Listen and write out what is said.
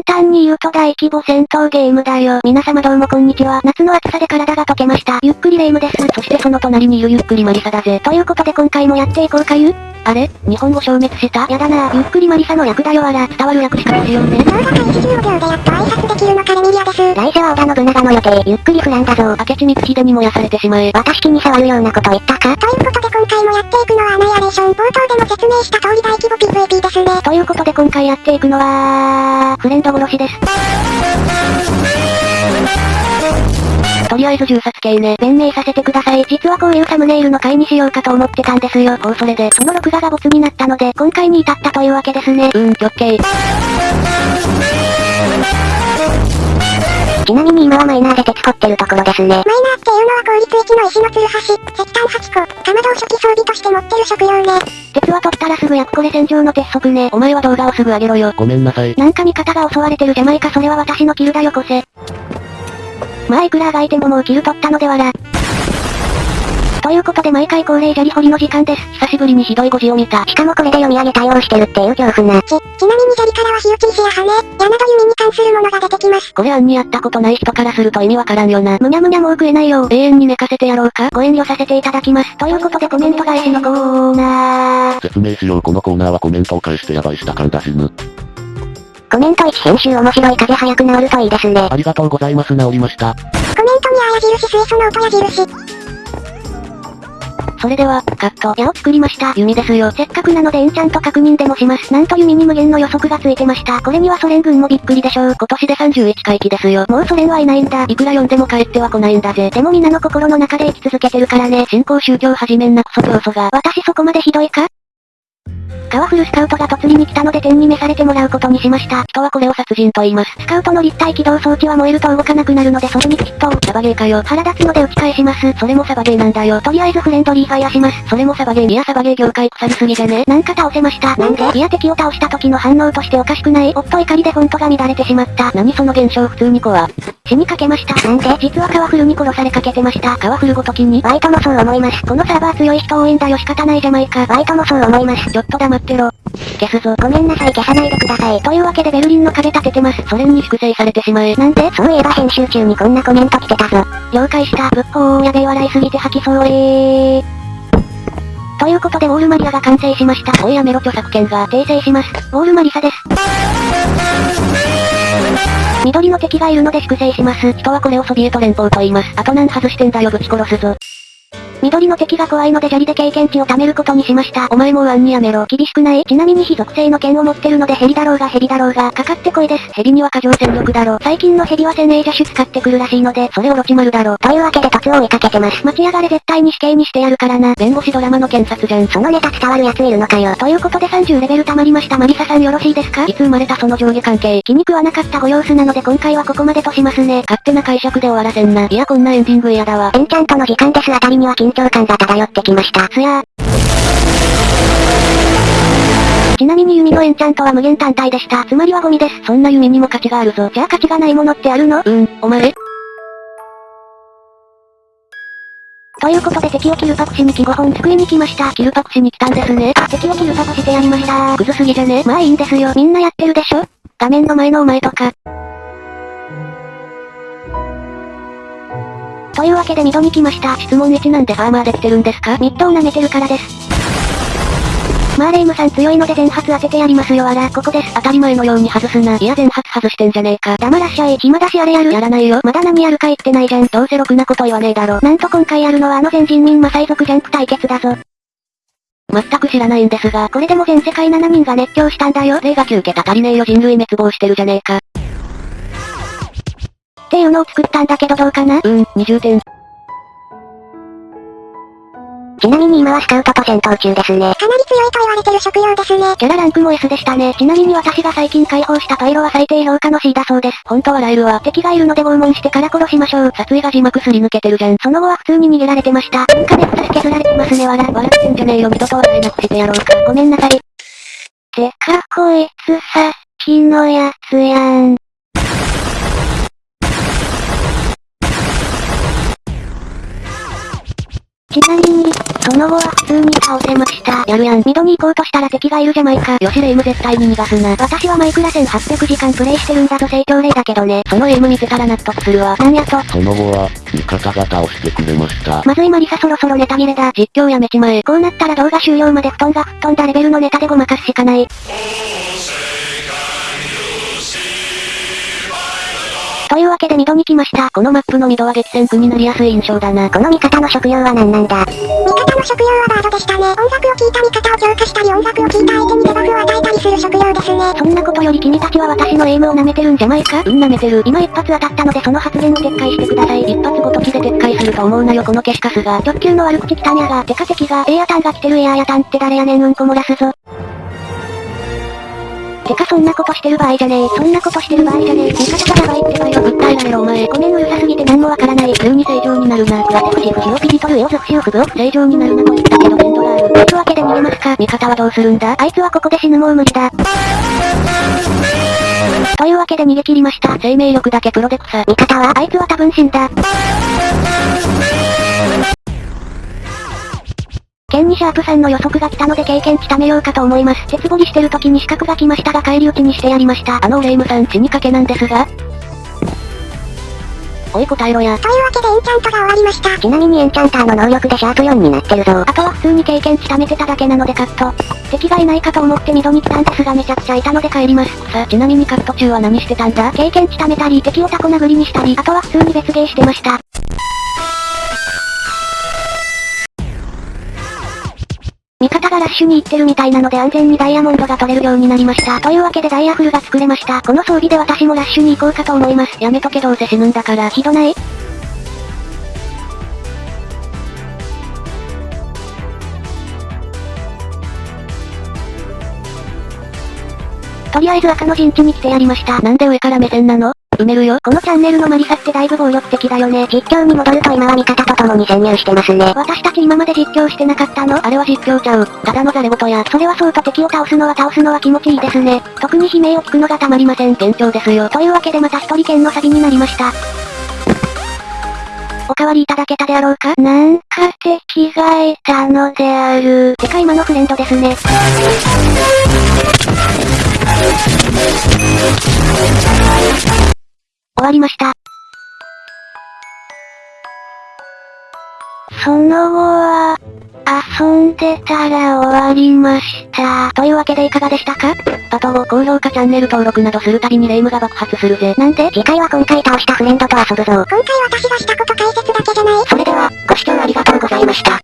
簡単に言うと大規模戦闘ゲームだよ。皆様どうもこんにちは。夏の暑さで体が溶けました。ゆっくりレ夢ムです。そしてその隣にいるゆっくりマリサだぜ。ということで今回もやっていこうかゆあれ？日本語消滅した？やだな。ゆっくりマリサの略だよあら。伝わる略しかしようね。動画開始15秒でやっと挨拶できるのかレミリアです。来世は織田信長の予定。ゆっくりフランだぞ。明智光秀に燃やされ？てしまえ。私気に障るようなこと言ったかということで今回もやっていくのはアナイアレーション。冒頭でも説明した通り大規模 PVP ですね。ということで今回やっていくのは、フレンド殺しです。とりあえず銃殺系ね。弁明させてください。実はこういうサムネイルの回にしようかと思ってたんですよ。ほうそれで。その録画がボツになったので、今回に至ったというわけですね。うん、オッケー。ちなみに今はマイナーで鉄掘ってるところですね。マイナーっていうのは効率1の石のつるはし、石炭8個、かまどを初期装備として持ってる食料ね。鉄は取ったらすぐ焼くこれ戦場の鉄則ね。お前は動画をすぐ上げろよ。ごめんなさい。なんか味方が襲われてるじゃないかそれは私のキルだよこせ。まあいくらあがいてももうキル取ったのではら。ということで毎回恒例砂利掘りの時間です。久しぶりにひどい語字を見た。しかもこれで読み上げ対応してるっていう恐怖な。ち、ちなみに砂利からは火打ち石や羽、矢など弓に関するものが出てきます。これ案にやったことない人からすると意味わからんよな。むにゃむにゃもう食えないよ。永遠に寝かせてやろうかご遠慮させていただきます。ということでコメント返しのコーナー。説明しようこのコーナーはコメントを返してやばいした感だ死ぬ。コメント1編集面白い風早く治るといいですね。ありがとうございます治りました。コメントにあ矢印水素の音矢印。それでは、カット。矢を作りました。弓ですよ。せっかくなのでエンチャント確認でもします。なんと弓に無限の予測がついてました。これにはソ連軍もびっくりでしょう。今年で31回忌ですよ。もうソ連はいないんだ。いくら読んでも帰っては来ないんだぜ。でも皆の心の中で生き続けてるからね。新興宗教始めんなクソ教祖が。私そこまでひどいか？カワフルスカウトが突りに来たので天に召されてもらうことにしました。人はこれを殺人と言います。スカウトの立体起動装置は燃えると動かなくなるのでそれにきっと、サバゲーかよ。腹立つので打ち返します。それもサバゲーなんだよ。とりあえずフレンドリーファイアします。それもサバゲー。いやサバゲー業界腐りすぎじゃねなんか倒せました。なんで？いや敵を倒した時の反応としておかしくない。おっと怒りでフォントが乱れてしまった。何その現象普通に怖。死にかけました。なんで？実はカワフルに殺されかけてました。カワフルごときに？バイトもそう思います。このサーバー強い人応援だよ仕方ないじゃないか。バイトもそう思います。ちょっと黙ってろ。消すぞ。ごめんなさい消さないでください。というわけでベルリンの壁立ててます。ソ連に粛清されてしまえ。なんで？そういえば編集中にこんなコメント来てたぞ。了解した。ぶっほーやべえ笑いすぎて吐きそうえー。ということでウォールマリアが完成しました。おいやめろ著作権が。訂正します。ウォールマリサです。緑の敵がいるので粛清します。人はこれをソビエト連邦と言います。あと何外してんだよぶち殺すぞ。緑の敵が怖いので砂利で経験値を貯めることにしました。お前もう案にやめろ。厳しくない？ちなみに非属性の剣を持ってるのでヘビだろうがヘビだろうがかかってこいです。ヘビには過剰戦力だろ。最近のヘビはセネージャ種使ってくるらしいので、それオロチマルだろ。というわけで突を追いかけてます。待ち上がれ絶対に死刑にしてやるからな。弁護士ドラマの検察じゃん。そのネタ伝わるやついるのかよ。ということで30レベル溜まりましたマリサさんよろしいですか？いつ生まれたその上下関係。気に食わなかったご様子なので今回はここまでとしますね。勝手な解釈で終わらせんな。いやこんなエンディング嫌だわ。エンチャントの時間ですあたりには緊張感が漂ってきました。すやー。ちなみに弓のエンチャントは無限単体でした。つまりはゴミです。そんな弓にも価値があるぞ。じゃあ価値がないものってあるの？うん、お前ということで敵をキルパクしに来5本救いに来ました。キルパクしに来たんですね。あ、敵をキルパクしてやりました。クズすぎじゃね？まあいいんですよ。みんなやってるでしょ？画面の前のお前とか。というわけでミドに来ました。質問1なんでファーマーできてるんですか？ミッドを舐めてるからです。まあレイムさん強いので全発当ててやりますよあら、ここです。当たり前のように外すな。いや全発外してんじゃねえか。黙らっしゃい。暇だしあれやる。やらないよ。まだ何やるか言ってないじゃん。どうせろくなこと言わねえだろ。なんと今回やるのはあの全人民マサイ族ジャンプ対決だぞ。全く知らないんですが、これでも全世界7人が熱狂したんだよ。例が9桁足りねえよ人類滅亡してるじゃねえか。っていうのを作ったんだけどどうかな？うん、20点。ちなみに今はスカウトと戦闘中ですね。かなり強いと言われてる食料ですね。キャラランクも S でしたね。ちなみに私が最近解放したパイロは最低評価の C だそうです。ほんと笑えるわ。敵がいるので拷問してから殺しましょう。殺意が字幕すり抜けてるじゃん。その後は普通に逃げられてました。なんかネクタス削られてますねわら。笑ってんじゃねえよ二度と笑えなくしてやろうか。ごめんなさい。てかこいつさっきのやつやん。のの後は普通に倒せました。やるやん。ミドに行こうとしたら敵がいるじゃまいか。よしレイム絶対に逃がすな。私はマイクラ1800時間プレイしてるんだぞ成長例だけどね。そのエイム見せたら納得するわ。なんやと。その後は、味方が倒してくれました。まずい魔理沙そろそろネタ切れだ。実況やめちまえ。こうなったら動画終了まで布団が吹っ飛んだレベルのネタでごまかすしかない。けでミドに来ました。このマップのミドは激戦区になりやすい印象だな。この味方の職業は何なんだ？味方の職業はバードでしたね。音楽を聴いた味方を強化したり音楽を聴いた相手にデバフを与えたりする職業ですね。そんなことより君たちは私のエイムを舐めてるんじゃないか？うん舐めてる。今一発当たったのでその発言を撤回してください。一発ごときで撤回すると思うなよこの消しカスが。直球の悪口来たにゃが、てか敵が、エアタンが来てるエアヤタンって誰やねん？うんこ漏らすぞ。てかそんなことしてる場合じゃねえ。そんなことしてる場合じゃねえ。味方がやばいってばよ。訴えられろお前。ごめんうるさすぎて何もわからない。急に正常になるな。わてふしふしをピリトルエオズフシウフ正常になるなと言ったけど限度がある。というわけで逃げますか？味方はどうするんだ？あいつはここで死ぬもう無理だ。というわけで逃げ切りました。生命力だけプロで草。味方はあいつは多分死んだ。ケンにシャープさんの予測が来たので経験値貯めようかと思います。鉄掘りしてる時に資格が来ましたが返り討ちにしてやりました。あのレイムさん死にかけなんですがおい答えろや。というわけでエンチャントが終わりました。ちなみにエンチャンターの能力でシャープ4になってるぞ。あとは普通に経験値貯めてただけなのでカット。敵がいないかと思ってミドに来たんですがめちゃくちゃいたので帰ります。さあ、ちなみにカット中は何してたんだ？経験値貯めたり敵をタコ殴りにしたり、あとは普通に別ゲーしてました。ッシュに行ってるみたいなので安全にダイヤモンドが取れるようになりました。というわけでダイヤフルが作れました。この装備で私もラッシュに行こうかと思います。やめとけどうせ死ぬんだから。ひどないとりあえず赤の陣地に来てやりました。なんで上から目線なの？埋めるよ。このチャンネルのマリサってだいぶ暴力的だよね。実況に戻ると今は味方と共に潜入してますね。私たち今まで実況してなかったのあれは実況ちゃう。ただのザレ言や。それはそうと敵を倒すのは倒すのは気持ちいいですね。特に悲鳴を聞くのがたまりません。幻聴ですよ。というわけでまた一人剣のサビになりました。おかわりいただけたであろうか？なんか敵がいたのである。てか今のフレンドですね。その後は、遊んでたら終わりました。というわけでいかがでしたか？パトを高評価チャンネル登録などするたびにレイムが爆発するぜ。なんで？次回は今回倒したフレンドと遊ぶぞ。今回私がしたこと解説だけじゃない。それでは、ご視聴ありがとうございました。